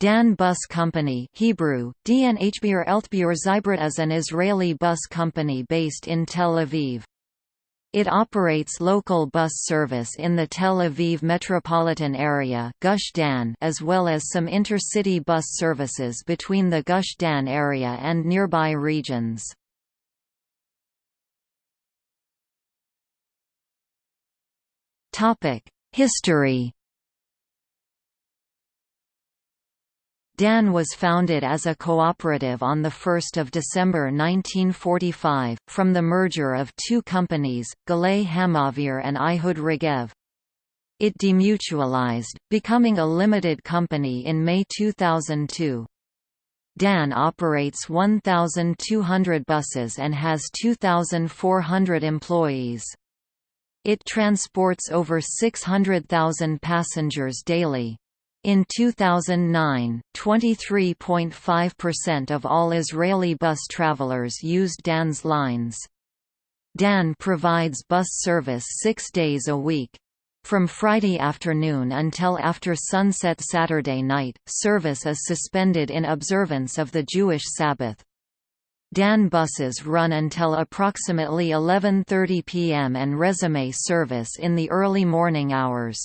Dan Bus Company Hebrew, Hbir Elthbur Zybrit is an Israeli bus company based in Tel Aviv. It operates local bus service in the Tel Aviv metropolitan area Gush Dan as well as some intercity bus services between the Gush Dan area and nearby regions. History DAN was founded as a cooperative on 1 December 1945, from the merger of two companies, Galay Hamavir and Ehud Regev. It demutualized, becoming a limited company in May 2002. DAN operates 1,200 buses and has 2,400 employees. It transports over 600,000 passengers daily. In 2009, 23.5% of all Israeli bus travelers used DAN's lines. DAN provides bus service six days a week. From Friday afternoon until after sunset Saturday night, service is suspended in observance of the Jewish Sabbath. DAN buses run until approximately 11.30 p.m. and resume service in the early morning hours.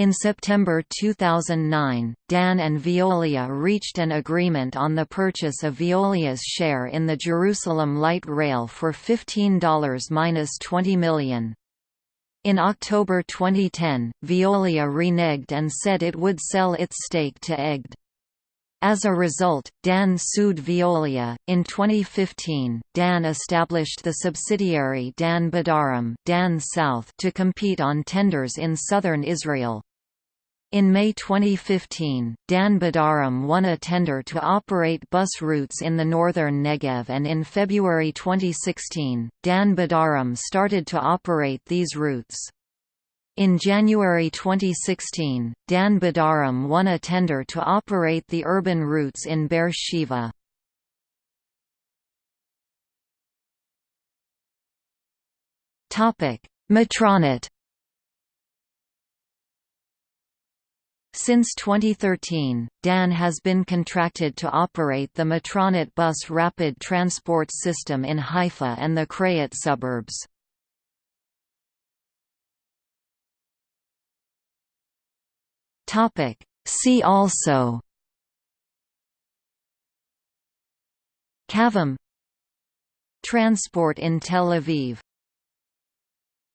In September 2009, DAN and Veolia reached an agreement on the purchase of Veolia's share in the Jerusalem Light Rail for $15–20 million. In October 2010, Veolia reneged and said it would sell its stake to Egged. As a result, DAN sued Veolia. In 2015, DAN established the subsidiary Dan BaDarom Dan South to compete on tenders in southern Israel. In May 2015, Dan BaDarom won a tender to operate bus routes in the northern Negev and in February 2016, Dan BaDarom started to operate these routes. In January 2016, Dan BaDarom won a tender to operate the urban routes in Be'er Sheva. Metronet Since 2013, DAN has been contracted to operate the Metronet bus rapid transport system in Haifa and the Krayot suburbs. See also Kavim Transport in Tel Aviv